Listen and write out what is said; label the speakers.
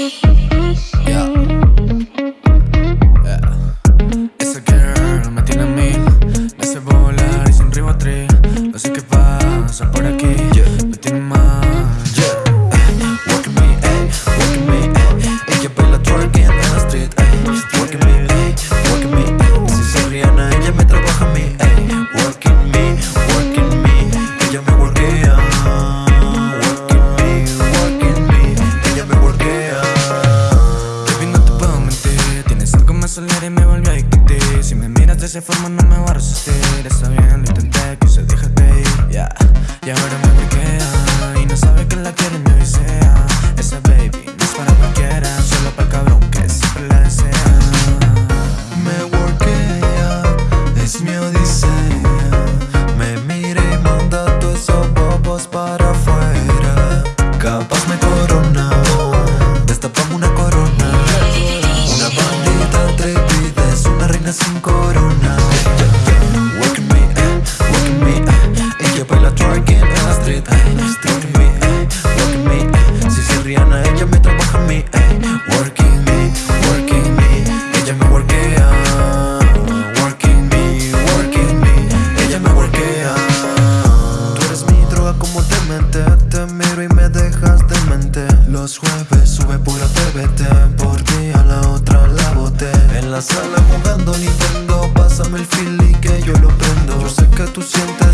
Speaker 1: Eh. Esa girl me tiene a mí, me hace volar y sin ribotril. No sé qué pasa por aquí. salir y me volvió a discutir Si me miras de esa forma no me voy a resistir Está bien, lo intenté, quise déjate ir Ya, yeah. y ahora me
Speaker 2: corona. Work me, eh, work me, eh Ella baila twerk en la street, eh me, eh, work me, eh, Si soy Rihanna, ella me trabaja a mí, eh Working me, working me Ella me workea Working me, working me Ella me workea. Tú eres mi droga como demente Te miro y me dejas demente. Los jueves sube pura TVT Por ti a la otra la la sala jugando Nintendo. Pásame el feeling que yo lo prendo. Yo sé que tú sientes